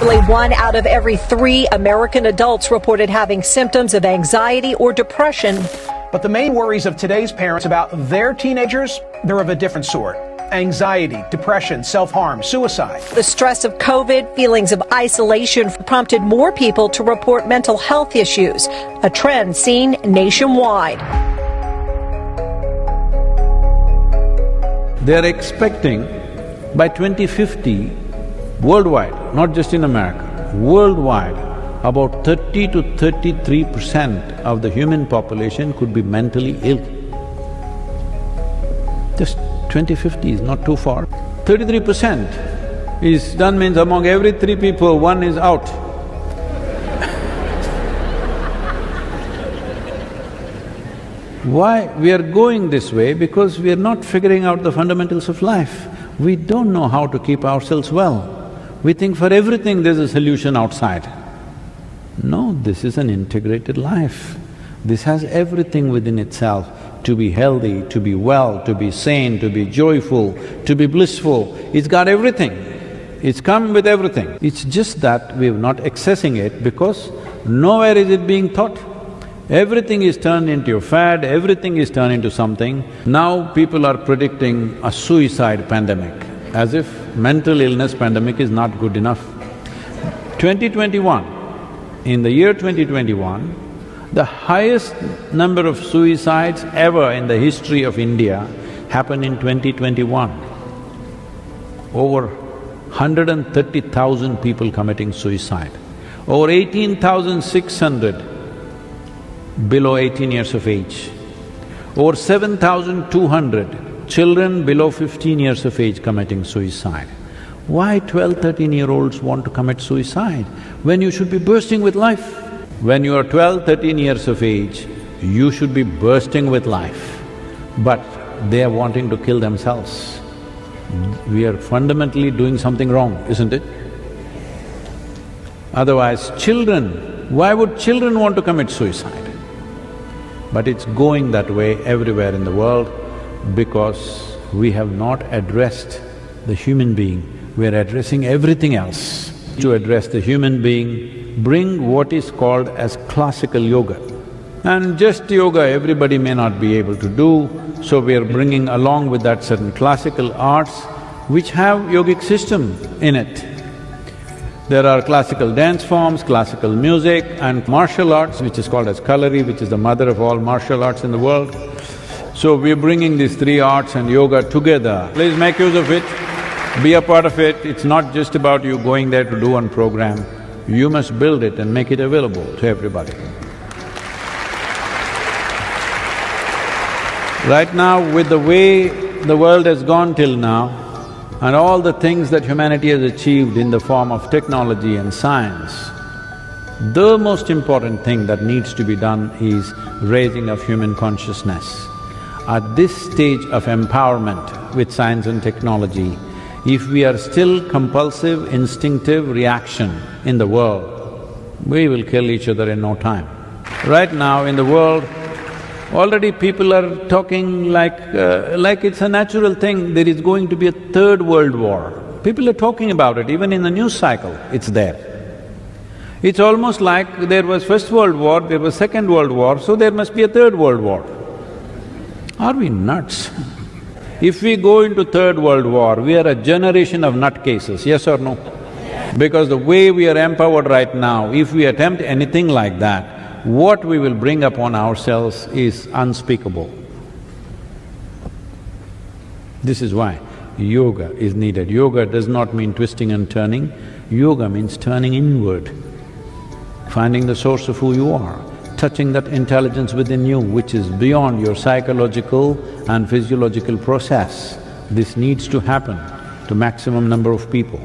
Nearly one out of every three American adults reported having symptoms of anxiety or depression. But the main worries of today's parents about their teenagers, they're of a different sort. Anxiety, depression, self-harm, suicide. The stress of COVID, feelings of isolation prompted more people to report mental health issues, a trend seen nationwide. They're expecting by 2050, worldwide, not just in America, worldwide, about 30 to 33 percent of the human population could be mentally ill. Just 2050 is not too far. Thirty-three percent is done means among every three people, one is out. Why we are going this way? Because we are not figuring out the fundamentals of life. We don't know how to keep ourselves well. We think for everything there's a solution outside. No, this is an integrated life. This has everything within itself to be healthy, to be well, to be sane, to be joyful, to be blissful. It's got everything. It's come with everything. It's just that we're not accessing it because nowhere is it being taught. Everything is turned into a fad, everything is turned into something. Now people are predicting a suicide pandemic, as if mental illness pandemic is not good enough. 2021, in the year 2021, the highest number of suicides ever in the history of India happened in 2021. Over 130,000 people committing suicide. Over 18,600 below 18 years of age. Over 7,200 children below 15 years of age committing suicide. Why 12, 13-year-olds want to commit suicide when you should be bursting with life? When you are 12, 13 years of age, you should be bursting with life, but they are wanting to kill themselves. We are fundamentally doing something wrong, isn't it? Otherwise, children, why would children want to commit suicide? But it's going that way everywhere in the world because we have not addressed the human being, we are addressing everything else. To address the human being, bring what is called as classical yoga. And just yoga everybody may not be able to do, so we are bringing along with that certain classical arts which have yogic system in it. There are classical dance forms, classical music and martial arts, which is called as Kalari, which is the mother of all martial arts in the world. So we're bringing these three arts and yoga together. Please make use of it, be a part of it. It's not just about you going there to do one program. You must build it and make it available to everybody. Right now, with the way the world has gone till now, and all the things that humanity has achieved in the form of technology and science, the most important thing that needs to be done is raising of human consciousness. At this stage of empowerment with science and technology, if we are still compulsive, instinctive reaction in the world, we will kill each other in no time. Right now in the world, Already people are talking like… Uh, like it's a natural thing, there is going to be a third world war. People are talking about it, even in the news cycle, it's there. It's almost like there was First World War, there was Second World War, so there must be a Third World War. Are we nuts? If we go into Third World War, we are a generation of nutcases, yes or no? Because the way we are empowered right now, if we attempt anything like that, what we will bring upon ourselves is unspeakable. This is why yoga is needed. Yoga does not mean twisting and turning, yoga means turning inward, finding the source of who you are, touching that intelligence within you which is beyond your psychological and physiological process. This needs to happen to maximum number of people.